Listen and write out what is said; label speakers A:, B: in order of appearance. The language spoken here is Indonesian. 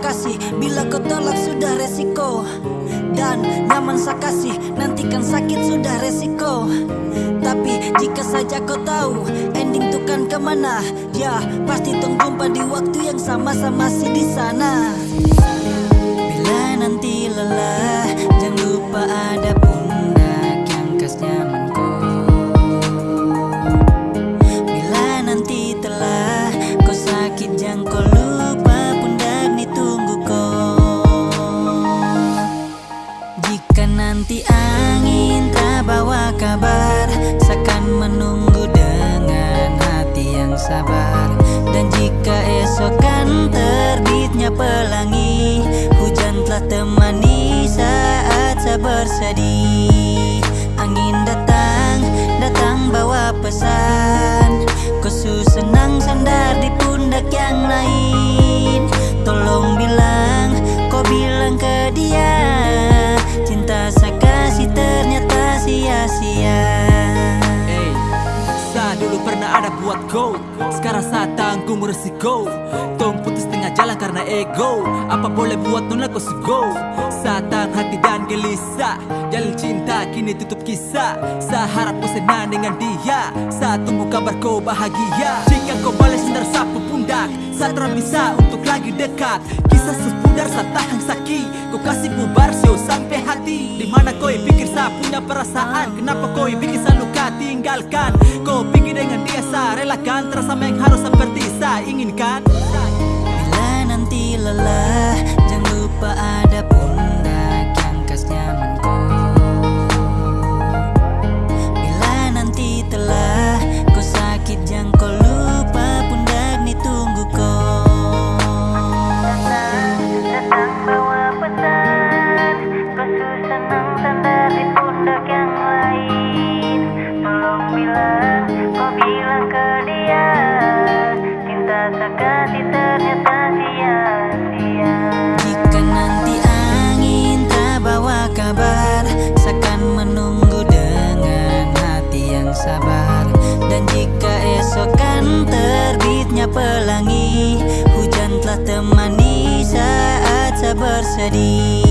A: kasih. Bila kau tolak sudah resiko. Dan nyaman saya kasih Nantikan sakit sudah resiko. Tapi jika saja kau tahu Ending tuh kan ke mana Ya pasti tong jumpa di waktu yang sama-sama masih di sana. Bila nanti lelah sabar Dan jika esok kan terbitnya pelangi Hujan telah temani saat saya bersedih Angin datang, datang bawa pesan. Kau su senang sandar di pundak yang lain. Tolong bilang, kau bilang ke dia. Cinta saya kasih ternyata sia-sia
B: ada buat go. Sekarang saat tanggung resiko Tong putus tengah jalan karena ego. Apa boleh buat nona kau go? Satang hati dan gelisah. Jalin cinta kini tutup kisah. Sa harap kau senang dengan dia. Sa tunggu kabar kau bahagia. Jika kau balik sendar sapu pundak. Sa terang bisa untuk lagi dekat. Kisah sepudar sa tahan sakit Kau kasih bubar sio sampai hati. Di mana kau pikir sa punya perasaan? Kenapa kau bikin sa
A: Dan jika esok kan terbitnya pelangi Hujan telah temani saat saya bersedih